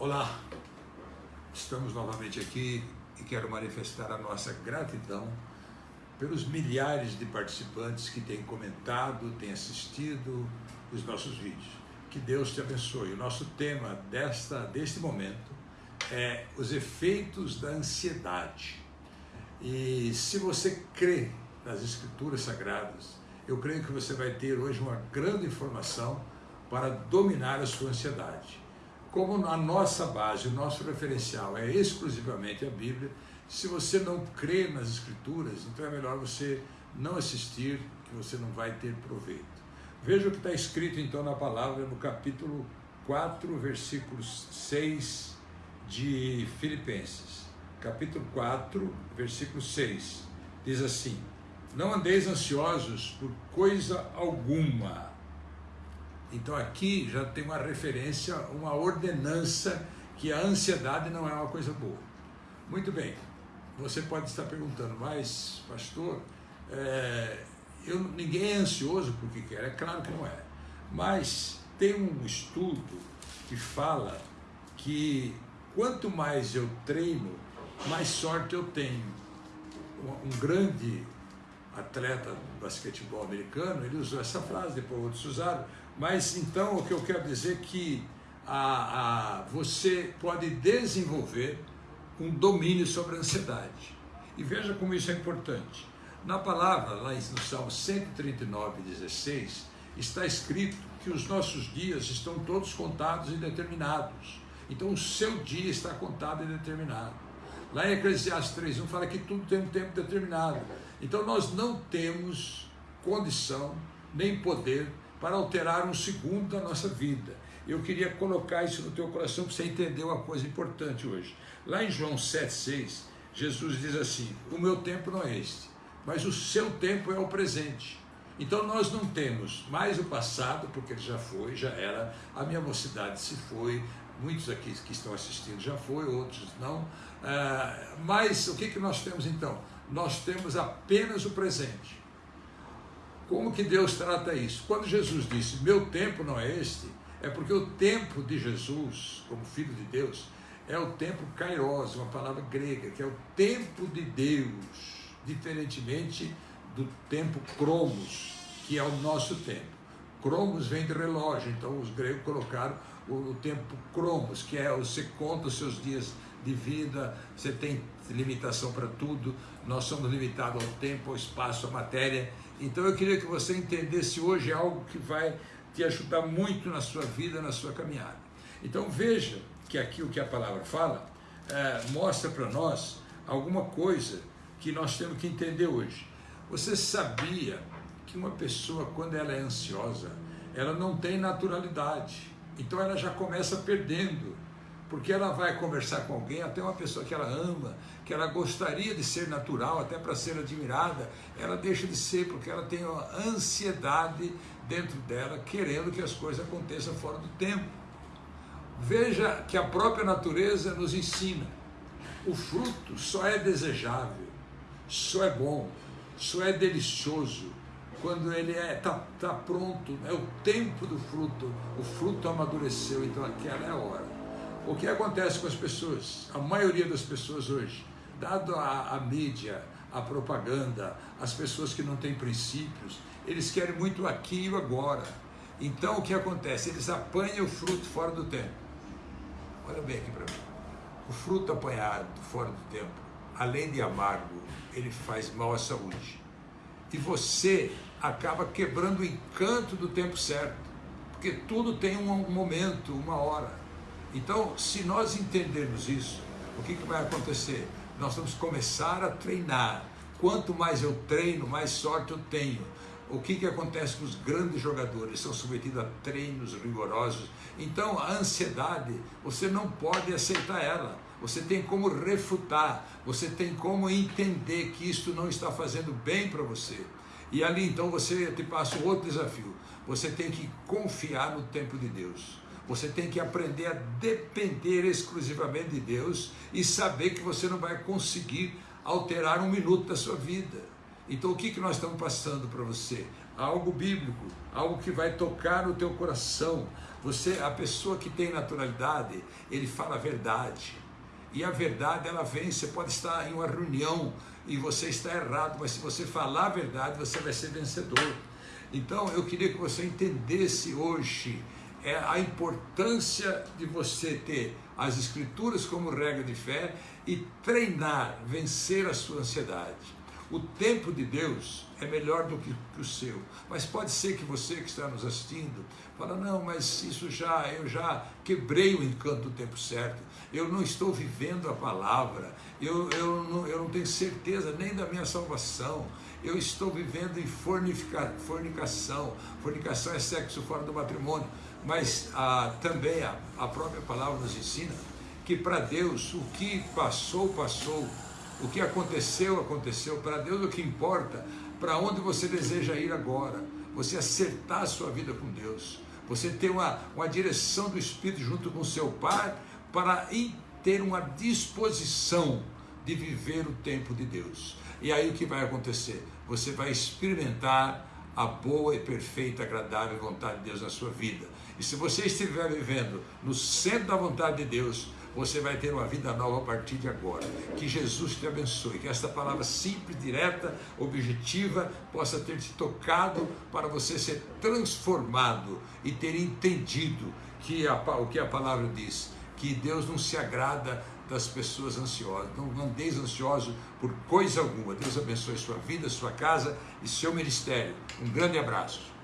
Olá, estamos novamente aqui e quero manifestar a nossa gratidão pelos milhares de participantes que têm comentado, têm assistido os nossos vídeos. Que Deus te abençoe. O nosso tema desta, deste momento é os efeitos da ansiedade. E se você crê nas Escrituras Sagradas, eu creio que você vai ter hoje uma grande informação para dominar a sua ansiedade. Como a nossa base, o nosso referencial é exclusivamente a Bíblia, se você não crê nas Escrituras, então é melhor você não assistir, que você não vai ter proveito. Veja o que está escrito então na palavra no capítulo 4, versículos 6 de Filipenses. Capítulo 4, versículo 6. Diz assim: Não andeis ansiosos por coisa alguma então aqui já tem uma referência, uma ordenança que a ansiedade não é uma coisa boa. Muito bem, você pode estar perguntando, mas pastor, é, eu, ninguém é ansioso porque quer, é claro que não é. Mas tem um estudo que fala que quanto mais eu treino, mais sorte eu tenho. Um, grande atleta do basquetebol americano, ele usou essa frase, depois outros usaram, mas então o que eu quero dizer é que a, a, você pode desenvolver um domínio sobre a ansiedade. E veja como isso é importante. Na palavra, lá no Salmo 139, 16, está escrito que os nossos dias estão todos contados e determinados. Então o seu dia está contado e determinado. Lá em Eclesiastes 3.1 fala que tudo tem um tempo determinado. Então nós não temos condição nem poder para alterar um segundo da nossa vida. Eu queria colocar isso no teu coração para você entender uma coisa importante hoje. Lá em João 7,6, Jesus diz assim: O meu tempo não é este, mas o seu tempo é o presente. Então nós não temos mais o passado, porque ele já foi, já era, a minha mocidade se foi, muitos aqui que estão assistindo já foi, outros não. Ah, mas o que, que nós temos então? Nós temos apenas o presente. Como que Deus trata isso? Quando Jesus disse, meu tempo não é este, é porque o tempo de Jesus, como Filho de Deus, é o tempo kairos, uma palavra grega, que é o tempo de Deus, diferentemente do tempo cromos, que é o nosso tempo. Cromos vem de relógio, então os gregos colocaram o, tempo cromos, que é você conta os seus dias de vida, você tem limitação para tudo, nós somos limitados ao tempo, ao espaço, à matéria. Então eu queria que você entendesse hoje algo que vai te ajudar muito na sua vida, na sua caminhada. Então veja que aqui o que a palavra fala é, mostra para nós alguma coisa que nós temos que entender hoje. Você sabia que uma pessoa, quando ela é ansiosa, ela não tem naturalidade. Então ela já começa perdendo porque ela vai conversar com alguém, até uma pessoa que ela ama, que ela gostaria de ser natural, até para ser admirada, ela deixa de ser, porque ela tem uma ansiedade dentro dela, querendo que as coisas aconteçam fora do tempo. Veja que a própria natureza nos ensina: o fruto só é desejável, só é bom, só é delicioso quando ele está é, tá, tá pronto, é o tempo do fruto, o fruto amadureceu, então aquela é a hora. O que acontece com as pessoas? A maioria das pessoas hoje, dado a, a mídia, a propaganda, as pessoas que não têm princípios, eles querem muito aqui e agora. Então o que acontece? Eles apanham o fruto fora do tempo. Olha bem aqui para mim. O fruto apanhado fora do tempo, além de amargo, ele faz mal à saúde. E você acaba quebrando o encanto do tempo certo, porque tudo tem um momento, uma hora. Então, se nós entendermos isso, o que, que vai acontecer? Nós vamos começar a treinar. Quanto mais eu treino, mais sorte eu tenho. O que, que acontece com os grandes jogadores? São submetidos a treinos rigorosos. Então, a ansiedade, você não pode aceitar ela. Você tem como refutar, você tem como entender que isto não está fazendo bem para você. E ali então você te passa outro desafio. Você tem que confiar no tempo de Deus. Você tem que aprender a depender exclusivamente de Deus e saber que você não vai conseguir alterar um minuto da sua vida. Então, o que, que nós estamos passando para você? algo bíblico, algo que vai tocar no teu coração. Você, a pessoa que tem naturalidade, ele fala a verdade. E a verdade ela vem, você pode estar em uma reunião e você está errado, mas se você falar a verdade, você vai ser vencedor. Então eu queria que você entendesse hoje é a importância de você ter as escrituras como regra de fé e treinar, vencer a sua ansiedade. O tempo de Deus é melhor do que, o seu. Mas pode ser que você que está nos assistindo fala, não, mas isso já, eu já quebrei o encanto do tempo certo. Eu não estou vivendo a palavra. Eu, eu, não, eu não tenho certeza nem da minha salvação. Eu estou vivendo em fornifica, fornicação. Fornicação é sexo fora do matrimônio. Mas ah, também a, a própria palavra nos ensina que para Deus o que passou, passou o que aconteceu, aconteceu. Para Deus o que importa, para onde você deseja ir agora. Você acertar a sua vida com Deus. Você ter uma, uma direção do Espírito junto com seu Pai para ter uma disposição de viver o tempo de Deus. E aí o que vai acontecer? Você vai experimentar a boa e perfeita, agradável vontade de Deus na sua vida. E se você estiver vivendo no centro da vontade de Deus, você vai ter uma vida nova a partir de agora. Que Jesus te abençoe, que esta palavra simples, direta, objetiva, possa ter te tocado para você ser transformado e ter entendido que a, o que a palavra diz, que Deus não se agrada das pessoas ansiosas. Não andeis ansioso por coisa alguma. Deus abençoe sua vida, sua casa e seu ministério. Um grande abraço.